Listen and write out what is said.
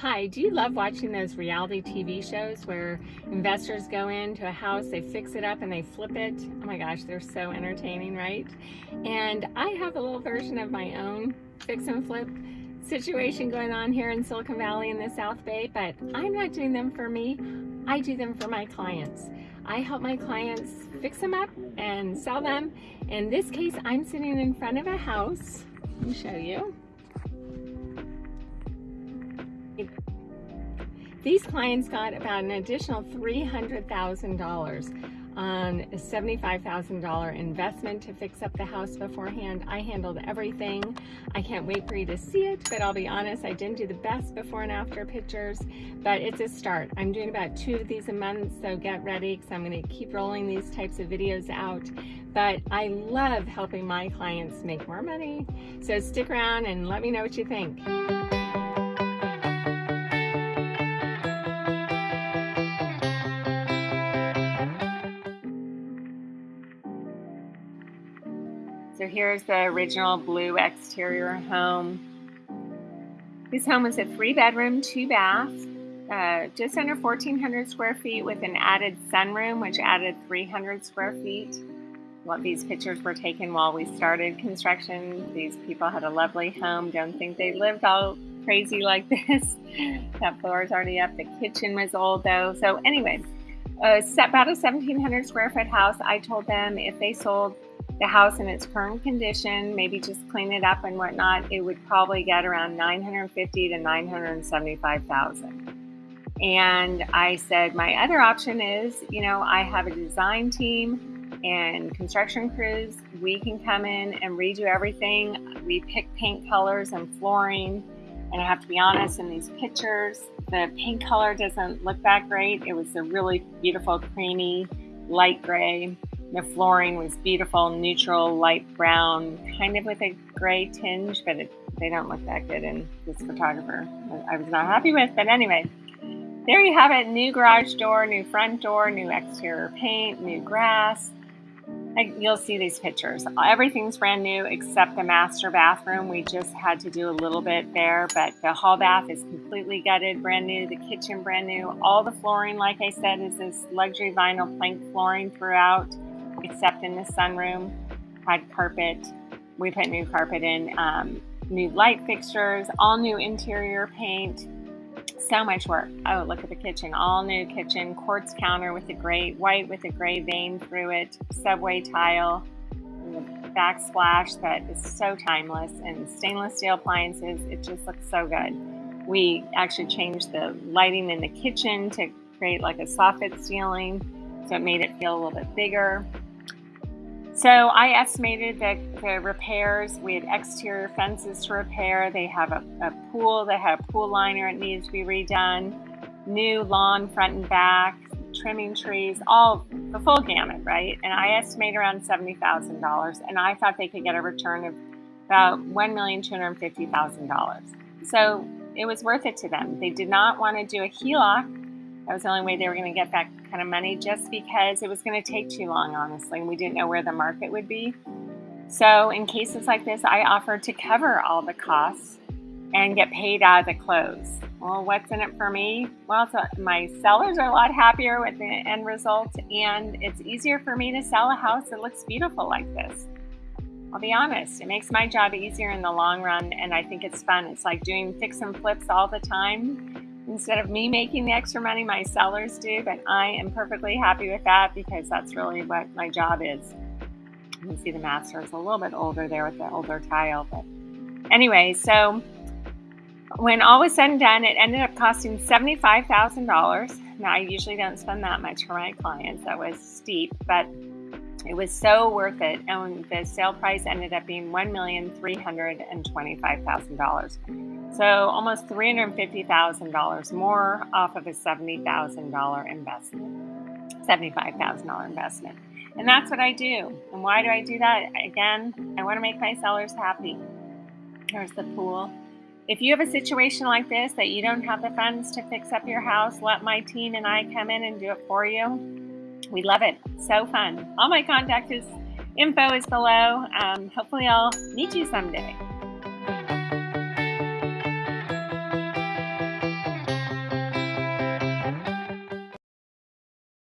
Hi, do you love watching those reality TV shows where investors go into a house, they fix it up and they flip it? Oh my gosh, they're so entertaining, right? And I have a little version of my own fix and flip situation going on here in Silicon Valley in the South Bay, but I'm not doing them for me. I do them for my clients. I help my clients fix them up and sell them. In this case, I'm sitting in front of a house. Let me show you. These clients got about an additional $300,000 on a $75,000 investment to fix up the house beforehand. I handled everything. I can't wait for you to see it, but I'll be honest, I didn't do the best before and after pictures, but it's a start. I'm doing about two of these a month, so get ready because I'm gonna keep rolling these types of videos out. But I love helping my clients make more money. So stick around and let me know what you think. So here's the original blue exterior home. This home is a three bedroom, two bath, uh, just under 1,400 square feet with an added sunroom, which added 300 square feet. What these pictures were taken while we started construction. These people had a lovely home. Don't think they lived all crazy like this. that floor is already up. The kitchen was old though. So anyway, uh, about a 1,700 square foot house. I told them if they sold the house in its current condition, maybe just clean it up and whatnot, it would probably get around 950 to 975,000. And I said, my other option is, you know, I have a design team and construction crews. We can come in and redo everything. We pick paint colors and flooring. And I have to be honest, in these pictures, the paint color doesn't look that great. It was a really beautiful, creamy, light gray. The flooring was beautiful, neutral, light brown, kind of with a gray tinge, but it, they don't look that good in this photographer. I was not happy with, but anyway, there you have it. New garage door, new front door, new exterior paint, new grass. You'll see these pictures. Everything's brand new except the master bathroom. We just had to do a little bit there, but the hall bath is completely gutted, brand new. The kitchen brand new. All the flooring, like I said, is this luxury vinyl plank flooring throughout except in the sunroom. Had carpet. We put new carpet in, um, new light fixtures, all new interior paint. So much work. Oh, look at the kitchen. All new kitchen, quartz counter with a gray, white with a gray vein through it, subway tile, backsplash that is so timeless, and stainless steel appliances. It just looks so good. We actually changed the lighting in the kitchen to create like a soffit ceiling, so it made it feel a little bit bigger. So I estimated that the repairs, we had exterior fences to repair. They have a, a pool, they had a pool liner, it needs to be redone. New lawn front and back, trimming trees, all the full gamut, right? And I estimate around $70,000. And I thought they could get a return of about $1,250,000. So it was worth it to them. They did not want to do a HELOC that was the only way they were going to get that kind of money just because it was going to take too long, honestly, and we didn't know where the market would be. So, in cases like this, I offered to cover all the costs and get paid out of the close. Well, what's in it for me? Well, so my sellers are a lot happier with the end result, and it's easier for me to sell a house that looks beautiful like this. I'll be honest, it makes my job easier in the long run, and I think it's fun. It's like doing fix and flips all the time Instead of me making the extra money, my sellers do, but I am perfectly happy with that because that's really what my job is. You can see the master is a little bit older there with the older tile, but anyway, so when all was said and done, it ended up costing $75,000. Now, I usually don't spend that much for my clients. That was steep, but it was so worth it. And the sale price ended up being $1,325,000. So almost $350,000 more off of a $70,000 investment, $75,000 investment. And that's what I do. And why do I do that? Again, I want to make my sellers happy. There's the pool. If you have a situation like this that you don't have the funds to fix up your house, let my team and I come in and do it for you we love it. So fun. All my contact is, info is below. Um, hopefully I'll meet you someday.